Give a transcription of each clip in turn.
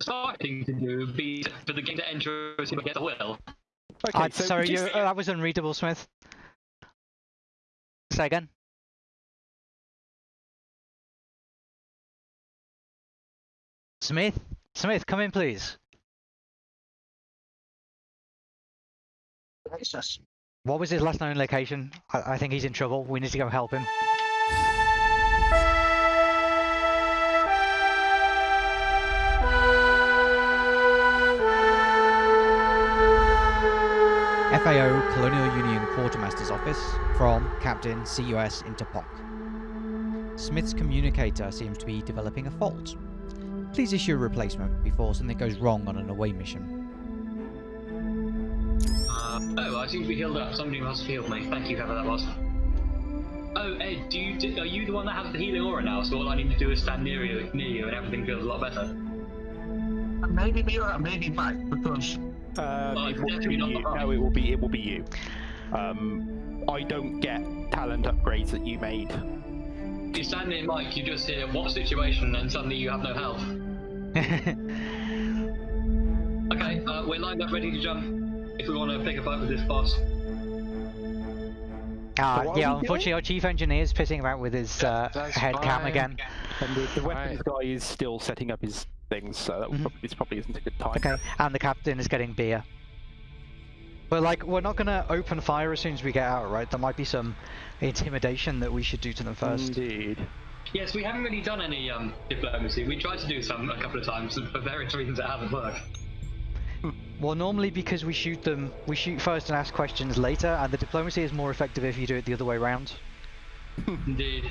starting to do would be for the game to enter us to get the will. Okay, I, so sorry, would you you, say- uh, that was unreadable, Smith. Say again. Smith? Smith, come in, please. What was his last known location? I, I think he's in trouble. We need to go help him. FAO Colonial Union Quartermaster's Office from Captain CUS into POC. Smith's communicator seems to be developing a fault. Please issue a replacement before something goes wrong on an away mission. Uh, oh, I seem to be healed up. Somebody must have healed me. Thank you, whoever that was. Oh, Ed, do you do, are you the one that has the healing aura now? So all I need to do is stand near you, near you, and everything feels a lot better. Maybe me or maybe Mike, because Um, Oh, it will be you. No, it will be it will be you. Um, I don't get talent upgrades that you made. You stand near Mike, you just hear what situation, and suddenly you have no health. Okay, uh, we're lined up, ready to jump. If we want to pick a fight with this boss. Uh, what yeah, unfortunately, our chief engineer is pissing about with his uh, that's head cam again. And the, the weapons guy is still setting up his things, so that Mhm. probably, this probably isn't a good time. Okay, and the captain is getting beer. But like, we're not gonna open fire as soon as we get out, right? There might be some intimidation that we should do to them first. Indeed. Yes, we haven't really done any um, diplomacy. We tried to do some a couple of times, and for various reasons it hasn't worked. Well, normally because we shoot them, we shoot first and ask questions later, and the diplomacy is more effective if you do it the other way around. Indeed.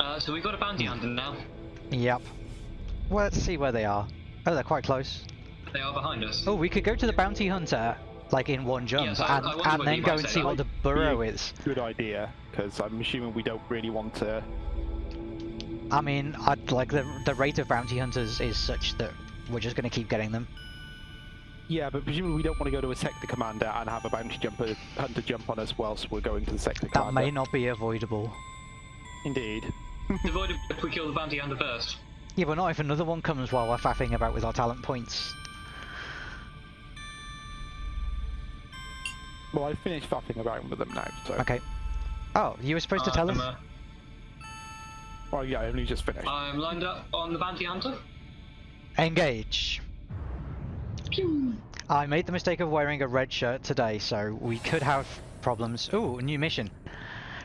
Uh, so we've got a bounty hunter now. Yep. Well, let's see where they are. Oh, they're quite close. They are behind us. Oh, we could go to the bounty hunter, like in one jump, Yes, I- and, I wonder and then go and say. see what the burrow Yeah. is. Good idea, because I'm assuming we don't really want to. I mean, I'd like the the rate of bounty hunters is such that we're just going to keep getting them. Yeah, but presumably we don't want to go to a sector commander and have a bounty jumper hunter jump on us whilst we're going to the sector That commander. may not be avoidable. Indeed. Avoid it if we kill the bounty hunter first. Yeah, but not if another one comes while we're faffing about with our talent points. Well, I finished faffing around with them now, so. Okay. Oh, you were supposed to tell I'm, us? uh, Well, yeah, I only just finished. I'm lined up on the bounty hunter. Engage. I made the mistake of wearing a red shirt today, so we could have problems. Ooh, a new mission.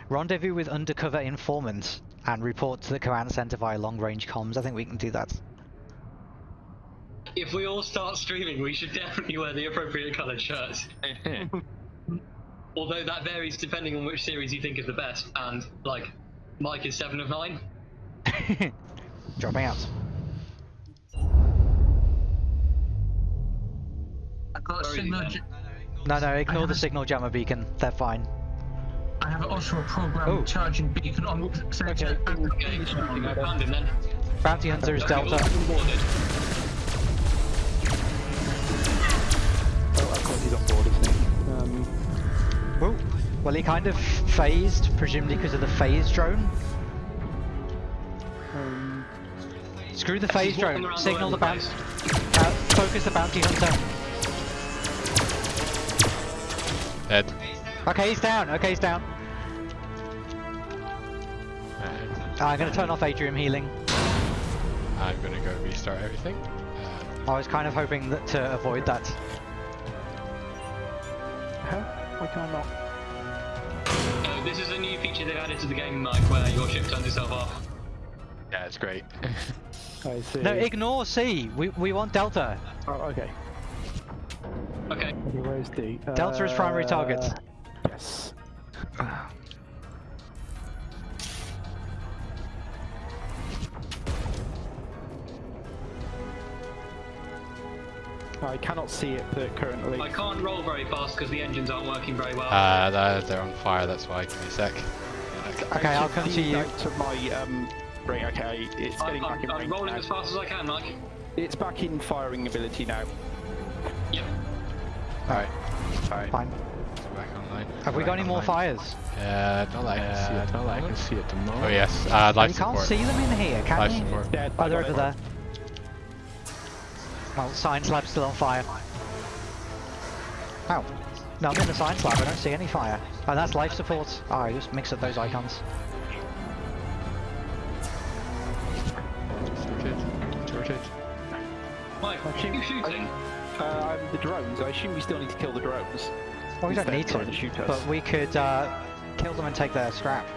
Rendezvous with undercover informant and report to the command center via long-range comms. I think we can do that. If we all start streaming, we should definitely wear the appropriate coloured shirts. Although that varies depending on which series you think is the best, and like, Mike is seven of nine. Dropping out. Got a Where is he signal. then? No, no, ignore the signal jammer beacon. They're fine. I have also a program Oh. charging beacon on center. Okay, we found him then. Bounty hunter is Delta. boarded. Oh, of course he's on board, isn't he? Um, Whoa. Well, he kind of phased, presumably because of the phase drone. um, Screw the phase drone. Signal all the bounty. Uh, focus the bounty hunter. Dead. Okay, he's down. Okay, he's down. And I'm going to turn off Adrian healing. I'm gonna go restart everything. Uh, I was kind of hoping that to avoid that. huh? Why can I not? Uh, this is a new feature they've added to the game, Mike, where your ship turns itself off. yeah, it's great. I see. No, ignore C. We we want Delta. Oh, okay. Okay. Okay, where's D? Delta is primary target. Uh, Yes. I cannot see it uh, currently. I can't roll very fast because the engines aren't working very well. Uh, they're, they're on fire, that's why. Give me a sec. Okay, I'll come to you. To my um, ring. Okay, it's I'm, getting back I'm, in I'm rolling now. as fast as I can, Mike. It's back in firing ability now. Yep. Alright. Alright. Fine. Back online. Have we got any more fires? Uh, not that I can see at the not that I can see at the moment. Oh yes, uh, life you can't see them in here, can Life you? support. Dead. Oh, I they're got over there. Well, science lab's still on fire. Oh. No, I'm in the science lab, I don't see any fire. Oh, that's life support. Oh, I just mix up those icons. Sorted. Sorted. Mike, what are you shooting? Uh, the drones. I assume we still need to kill the drones. Well, we don't need to, to shoot us. but we could uh, kill them and take their scrap.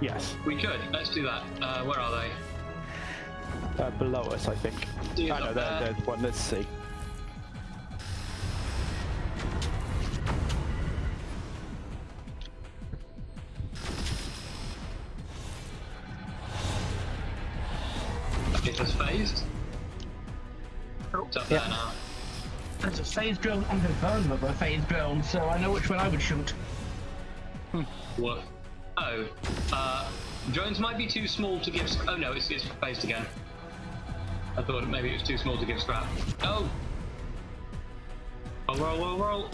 Yes. We could. Let's do that. Uh, where are they? Uh, below us, I think. See I up know, there. there, there's one. Let's see. There's a phase drone and a vulnerable phase drone, so I know which one I would shoot. What? Oh. Uh, drones might be too small to give. Oh no, it's, it's phased again. I thought maybe it was too small to give scrap. Oh! Oh, roll, roll, roll!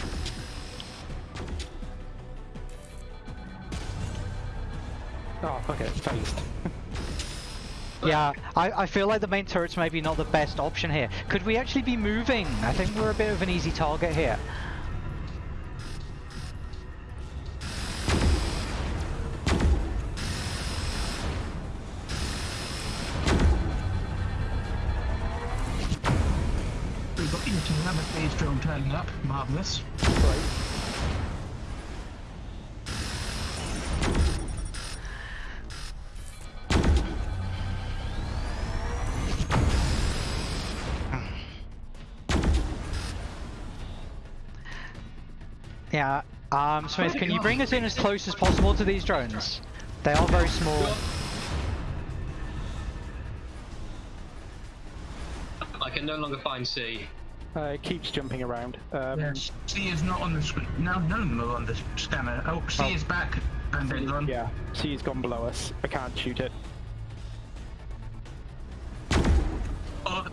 Oh, okay, it's phased. Yeah, I, I feel like the main turret's maybe not the best option here. Could we actually be moving? I think we're a bit of an easy target here. Yeah, um, Smith, can you bring us in as close as possible to these drones? They are very small. I can no longer find C. Uh, it keeps jumping around. Um, Yes. C is not on the screen. No, none of on the scanner. Oh, C Oh. is back. And then run. Yeah, C has gone below us. I can't shoot it. Oh,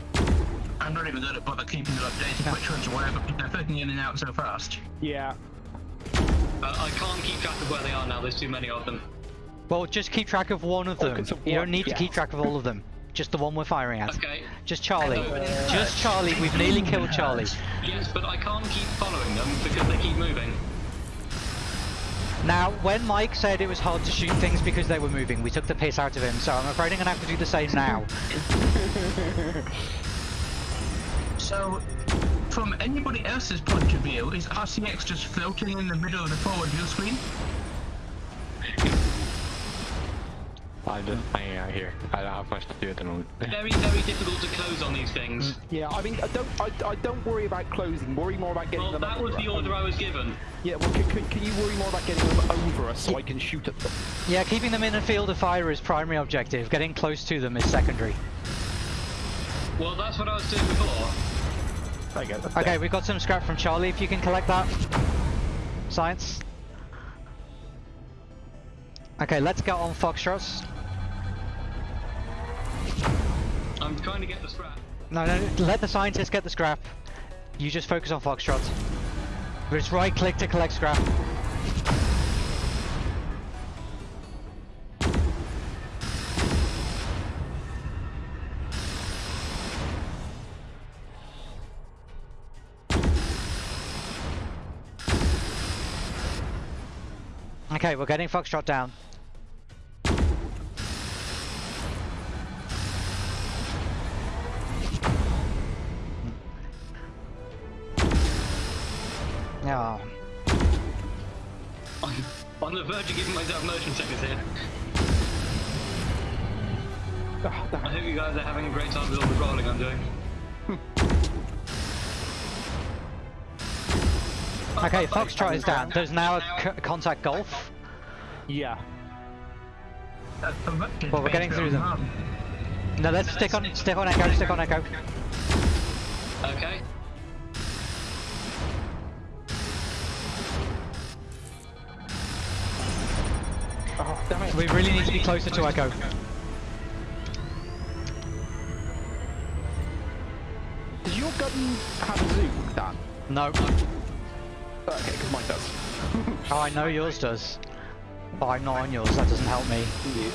I'm not even going to bother keeping you updated which ones are whatever. They're flicking in and out so fast. Yeah. Uh, I can't keep track of where they are now, there's too many of them. Well, just keep track of one of them. Focus on You don't one, need to keep track of all of them. Just the one we're firing at. Okay. Just Charlie. Uh, Just Charlie. We've nearly killed Charlie. Yes, but I can't keep following them because they keep moving. Now, when Mike said it was hard to shoot things because they were moving, we took the piss out of him, so I'm afraid I'm gonna have to do the same now. So, from anybody else's point of view, is RCX just floating in the middle of the forward view screen? I'm just hanging out here. I don't have much to do at the moment. Very, very difficult to close on these things. Mm, yeah, I mean, I don't, I, I don't worry about closing. Worry more about getting Well, them. Well, that was the order I was given. Yeah, well, can, can, can you worry more about getting them over us so I can shoot at them? Yeah, keeping them in a field of fire is primary objective. Getting close to them is secondary. Well, that's what I was doing before. There you go. that's Okay, dead. we've got some scrap from Charlie. If you can collect that. Science. Okay, let's get on Foxtrots. I'm trying to get the scrap. No, no, let the scientists get the scrap. You just focus on Foxtrot. Just right click to collect scrap. Okay, we're getting Foxtrot down. Hmm. Yeah. I'm on the verge of giving myself motion sickness here. I hope you guys are having a great time with all the rolling I'm doing. Okay, Foxtrot is down. There's now a c- contact golf. Yeah. That's Well, we're getting through them. No, let's stick on stick on echo, stick on echo. Okay. Oh, damn it. We really need to be closer to echo. Does your gun have a zoom, Dan? No. Okay, because mine does. oh, I know yours does. But I'm not on yours, that doesn't help me. Yeah.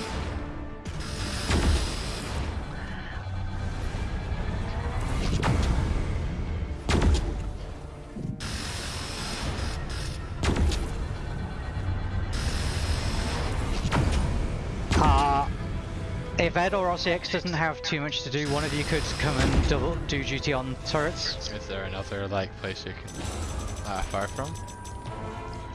Uh, if Ed or RCX doesn't have too much to do, one of you could come and double do duty on turrets. Is there another like place you can uh, fire from?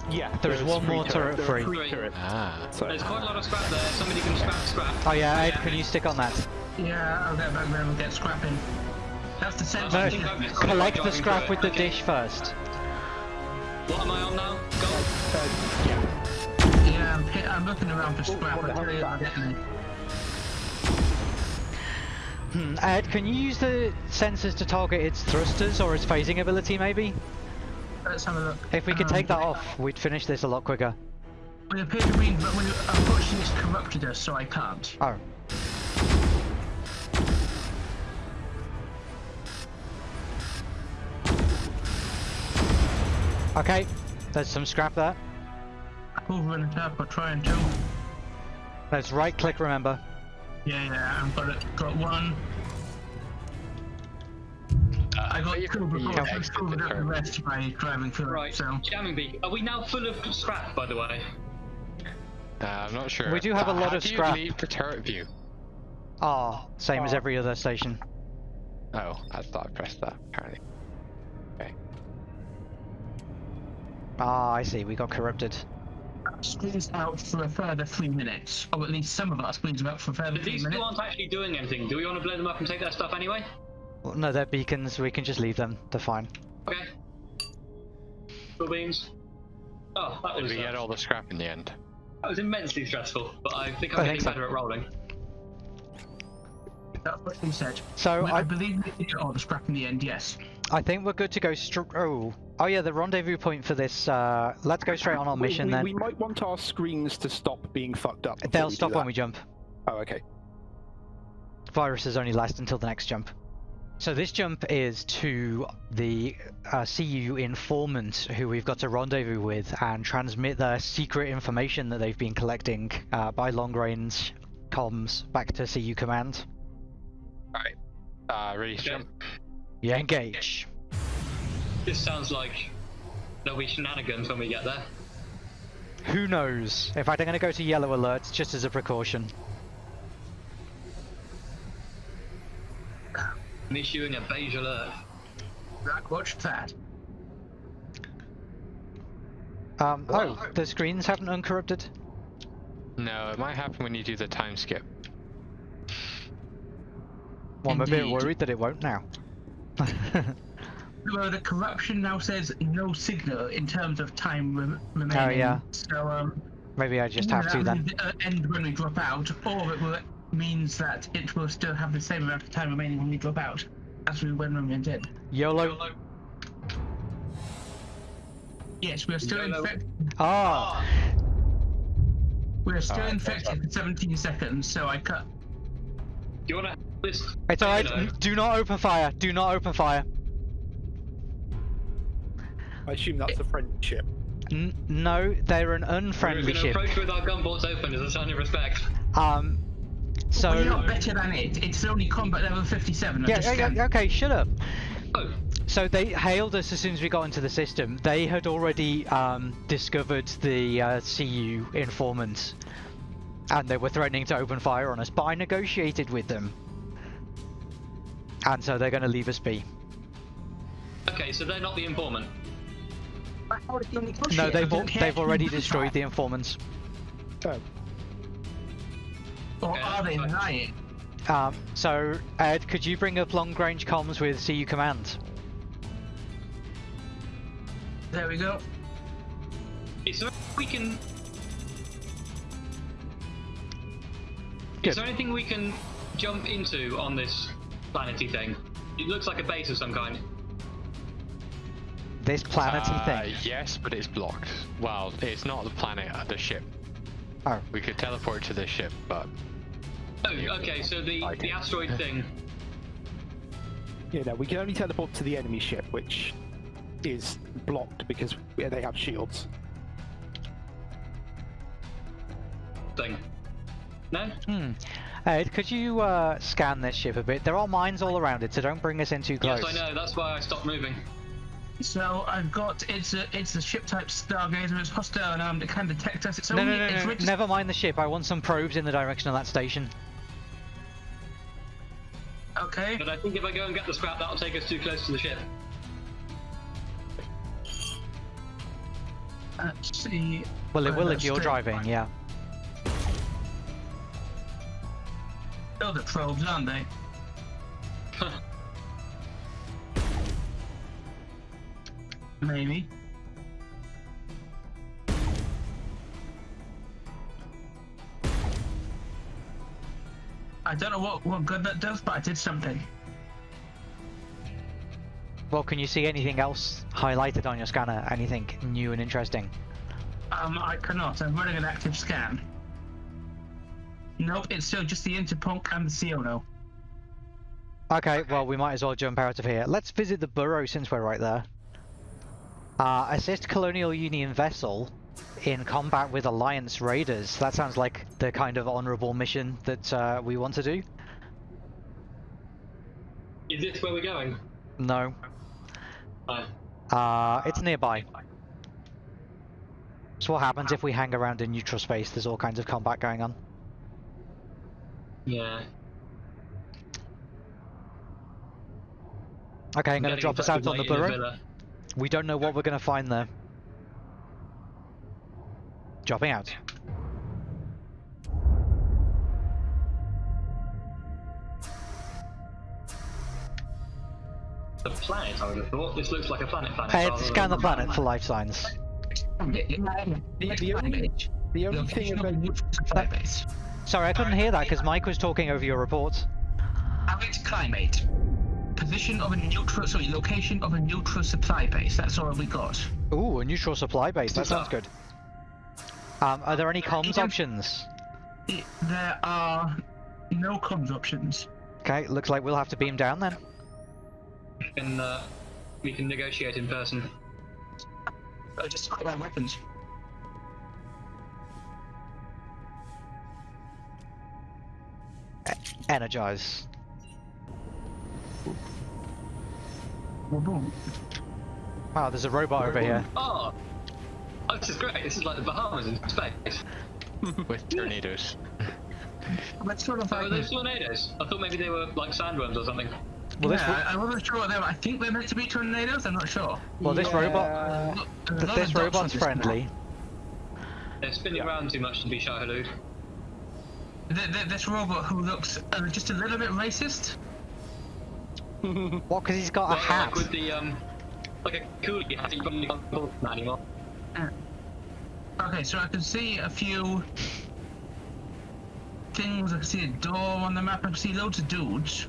Yeah, There's one more turret there are free. three turrets. Ah. So There's quite a lot of scrap there. Somebody can scrap scrap. Oh yeah, Ed, can you stick on that? Yeah, I'll get back there and get scrapping. That's the sense. I No, think I've just got collect the scrap with the Okay. dish first. What am I on now? Go. uh, yeah. Yeah, I'm, hit, I'm looking around for scrap. what the hell you is I'm that? getting it. Hmm, Ed, can you use the sensors to target its thrusters or its phasing ability maybe? Let's have a look. If we could Um, take that off, we'd finish this a lot quicker. We appear to be, but we, unfortunately it's corrupted us, so I can't. Oh. Okay, there's some scrap there. Over and up, or trying to. Let's right click, remember. Yeah, yeah, I've got it. Got one. I got you two, can but use I've exit just covered up the rest by driving through Right. so. Jamming beak. Are we now full of scrap, by the way? Uh, I'm not sure. We do have a lot how of do scrap. You leave the turret view. Ah, same as every other station. Oh, I thought I pressed that. Apparently. Okay. Ah, I see, we got corrupted. Squeeze out for a further three minutes. Or at least some of us squeeze out for a further But three these two aren't actually doing anything. Do we want to blow them up and take their stuff anyway? Well, No, they're beacons, we can just leave them, they're fine. Okay. Cool beans. Oh, that was we get uh, all the scrap in the end? that was immensely stressful, but I think I'm I getting think so. better at rolling. That's what he said. So I, I, believe we did all the scrap in the end, yes. I think we're good to go str- oh. Oh yeah, the rendezvous point for this, uh, let's go straight on our We- mission we, then. we might want our screens to stop being fucked up. They'll stop when we jump. Oh, okay. Viruses only last until the next jump. So this jump is to the uh, CU informant who we've got to rendezvous with and transmit their secret information that they've been collecting uh, by long range comms back to CU command. Alright. Uh, ready to jump? Yeah, engage. This sounds like there'll be shenanigans when we get there. Who knows? In fact, I'm going to go to yellow alerts just as a precaution. I'm issuing a beige alert. Right, watch that. Um, oh, What? the screens haven't uncorrupted? No, it might happen when you do the time skip. Well, I'm a bit worried that it won't now. Well, the corruption now says no signal in terms of time rem- remaining. Oh, yeah. So, um, Maybe I just have to then. will, uh, end when we drop out, or it will means that it will still have the same amount of time remaining when we drop out as we when we did. YOLO. Yes, we are still YOLO. infected. Ah, We are still Alright, infected for 17 seconds, so I cut. Do you want to this? it's alright. Do not open fire. Do not open fire. I assume that's a friendship. N- no, they're an unfriendly We're going to approach with our gunboats open as a sign of respect. Um, so well, you're not better than it. It's only combat level 57. I yeah, just yeah, yeah, okay, shut up. Oh, So they hailed us as soon as we got into the system. They had already um, discovered the uh, CU informant, and they were threatening to open fire on us. But I negotiated with them, and so they're going to leave us be. okay, so they're not the informant. How did you No, they've al- they've already destroyed the fire. informants. Oh, Or Okay, are they that's lying? Um, so Ed, could you bring up long-range comms with CU command? There we go. Is there we can? Good. Is there anything we can jump into on this planety thing? It looks like a base of some kind. This planety Uh, thing. Yes, but it's blocked. Well, it's not the planet, uh, the ship. Oh, We could teleport to the ship, but Oh, okay. So the the asteroid thing. yeah, no, we can only teleport to the enemy ship, which is blocked because yeah, they have shields. thing. No? hmm. Ed, could you uh, scan this ship a bit? There are mines all around it, so don't bring us in too close. Yes, I know. That's why I stopped moving. So I've got it's a it's a ship type Stargazer. It's hostile and armed. It can detect us. It's No, only no, no, it's no, reg- never mind the ship. I want some probes in the direction of that station. Okay. But I think if I go and get the scrap, that'll take us too close to the ship. Let's see. Well, it will if you're driving, line. yeah. Oh, the probes, aren't they? Maybe. I don't know what, what good that does, but I did something. Well, can you see anything else highlighted on your scanner? Anything new and interesting? Um, I cannot. I'm running an active scan. Nope, it's still just the Interpunk and the Siono. Okay, well, we might as well jump out of here. Let's visit the burrow since we're right there. Uh, assist Colonial Union vessel in combat with Alliance raiders. That sounds like the kind of honourable mission that uh, we want to do. Is this where we're going? No. No. Uh, it's nearby. So what happens if we hang around in neutral space? There's all kinds of combat going on. Yeah. Okay, I'm going to drop us out on the burrow. Villa. We don't know what we're going to find there. Dropping out. The planet, I would have thought. This looks like a planet planet. Hey, rather scan the than- planet for life signs. The, the only, the only thing Location of a about neutral supply base. Sorry, I couldn't hear that because Mike was talking over your report. Average climate. Position of a neutral, sorry, location of a neutral supply base. That's all we got. Ooh, a neutral supply base. That sounds good. Um, are there any comms options? I- There are no comms options. Okay, looks like we'll have to beam down then. We can, uh, we can negotiate in person. Uh, just quick around weapons. Energize. Wow, there's a robot over here. Oh! Oh, this is great. This is like the Bahamas in space. With tornadoes. Let's sort of Oh, are like those tornadoes? I thought maybe they were like sandworms or something. Well, this yeah, I, I wasn't sure what they were. I think they're meant to be tornadoes. I'm not sure. well, this robot, Yeah. Look, there's a th- lot this of dots on robot's friendly. They're spinning Yeah. around too much to be Shahalood. Th- th- this robot who looks uh, just a little bit racist. What? Because he's got a hat. like with the um, like a coolie hat. You probably can't call that anymore. Okay, so I can see a few things. I can see a door on the map. I can see loads of dudes.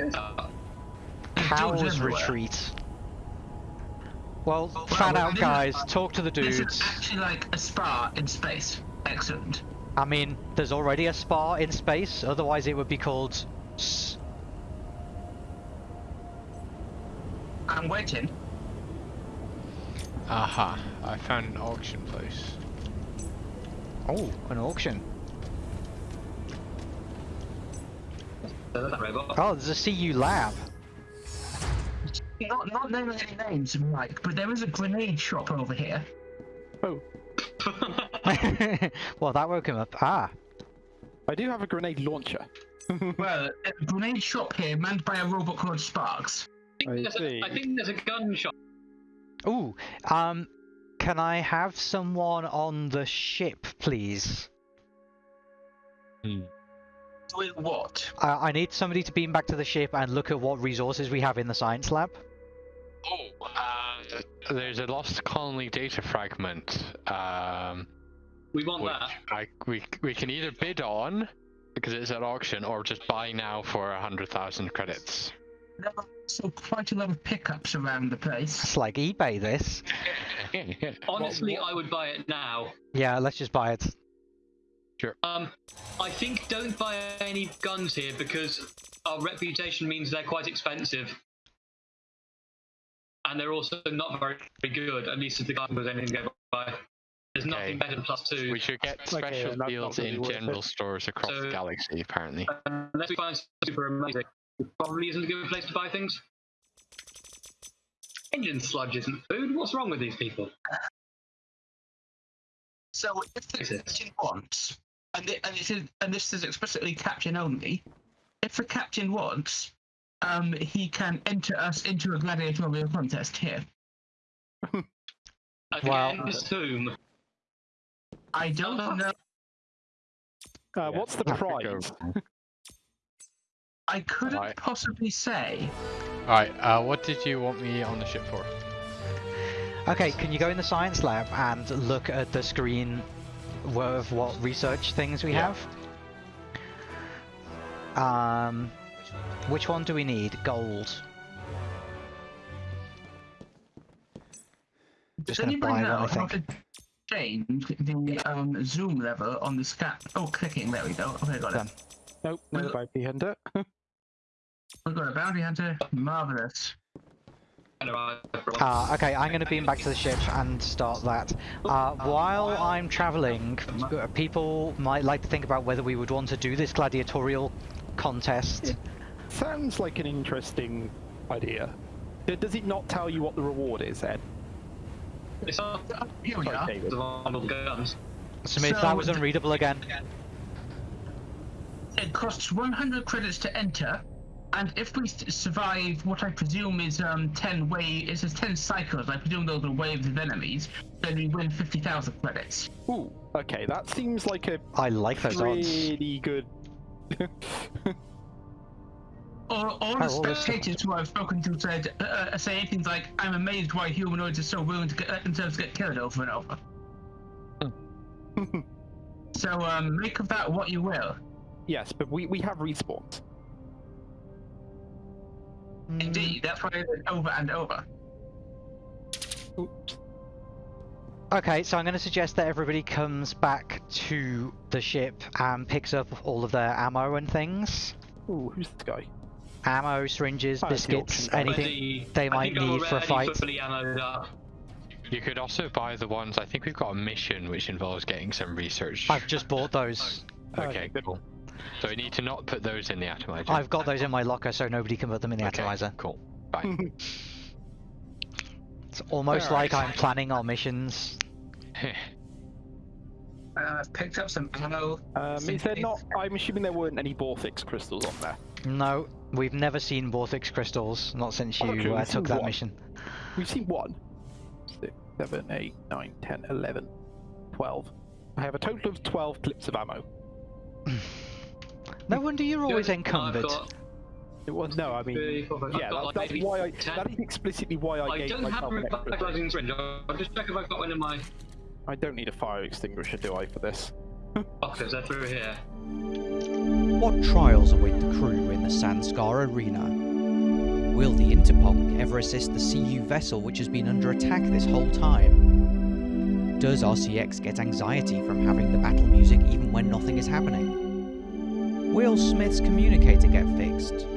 Uh, There's dudes Powers retreat. Well, Well, fan well, out, this is- guys. Talk to the This dudes. is actually like a spa in space. Excellent. I mean, there's already a spa in space. Otherwise, it would be called. I'm waiting. Aha, I found an auction place. oh, an auction. there's that robot. Oh, there's a CU lab. Not not naming any names, Mike, but there is a grenade shop over here. Oh, well, that woke him up. Ah, I do have a grenade launcher. well, a grenade shop here manned by a robot called Sparks. I, I think there's see. a, I think there's a gunshot. ooh. Um, can I have someone on the ship, please? Hmm. Doing what? I I need somebody to beam back to the ship and look at what resources we have in the science lab. Oh, uh, there's a lost colony data fragment. Um, We want which that. I we we can either bid on because it's at auction or just buy now for a hundred thousand credits. There are also quite a lot of pickups around the place. It's like eBay, this. Honestly, I would buy it now. Yeah, let's just buy it. Sure. Um, I think don't buy any guns here because our reputation means they're quite expensive. And they're also not very, very good, at least if the gun was anything to go by. There's Okay. nothing better than plus two. we should get special that's not deals really in general it. stores across So- the galaxy, apparently. Unless we find something super amazing. It probably isn't a good place to buy things. Engine sludge isn't food. What's wrong with these people? So if the Is it? captain wants, and, it, and, it is, and this is explicitly captain only, if the captain wants, um, he can enter us into a gladiatorial contest here. Again, Well- just whom? I don't Oh. know. Uh, what's the prize? I couldn't Right. possibly say. Alright, uh, what did you want me on the ship for? Okay, can you go in the science lab and look at the screen of what research things we Yeah. have? Um, which one do we need? Gold. Does Just gonna anybody buy know one, I how think. to change the um, zoom level on the scan? Oh, clicking. There we go. Okay, got Done. it. Nope, no Well- bounty hunter. We've got a bounty hunter. Marvelous. Uh, okay, I'm going to beam back to the ship and start that. Uh, while I'm traveling, uh, people might like to think about whether we would want to do this gladiatorial contest. Sounds like an interesting idea. Does it not tell you what the reward is, Ed? It's not Here we Sorry, are. David. the one with guns. Smith, So that was the- unreadable again. It costs 100 credits to enter, and if we survive what I presume is um 10 wave, it says 10 cycles. I presume those are waves of enemies. Then we win 50,000 credits. Ooh, okay, that seems like a I like those odds. pretty good. All, all the spectators who I've spoken to said uh, uh, say things like, "I'm amazed why humanoids are so willing to get, let themselves get killed over and over." so um, make of that what you will. Yes, but we, we have respawns. Mm. Indeed, that's why I said over and over. Oops. Okay, so I'm going to suggest that everybody comes back to the ship and picks up all of their ammo and things. Ooh, who's this guy? Ammo, syringes, Oh, it's the biscuits, anything Ready- they might need for a fight. fully ammoed up. You could also buy the ones, I think we've got a mission which involves getting some research. I've just bought those. Oh, okay, cool. So we need to not put those in the atomizer. I've got those in my locker so nobody can put them in the okay, atomizer. Cool. Fine. It's almost Alright. like I'm planning our missions. Uh, I've picked up some ammo. Um, is there not? I'm assuming there weren't any Vortex crystals on there. No, we've never seen Vortex crystals, not since you okay, uh, took that one. mission. We've seen one. Six, seven, eight, nine, ten, eleven, twelve. I have a total of twelve clips of ammo. No wonder you're always I've encumbered. got It was no, I mean, three, four, five- I've yeah, that, like that's why I. 10. That is explicitly why I, I gave don't have myself a an extra. thing. syringe. I'll just check if I've got one in my I don't need a fire extinguisher, do I, for this? pockets. They're through here. What trials await the crew in the Sanskar arena? Will the Interpunk ever assist the CU vessel which has been under attack this whole time? Does RCX get anxiety from having the battle music even when nothing is happening? Will Smith's communicator get fixed?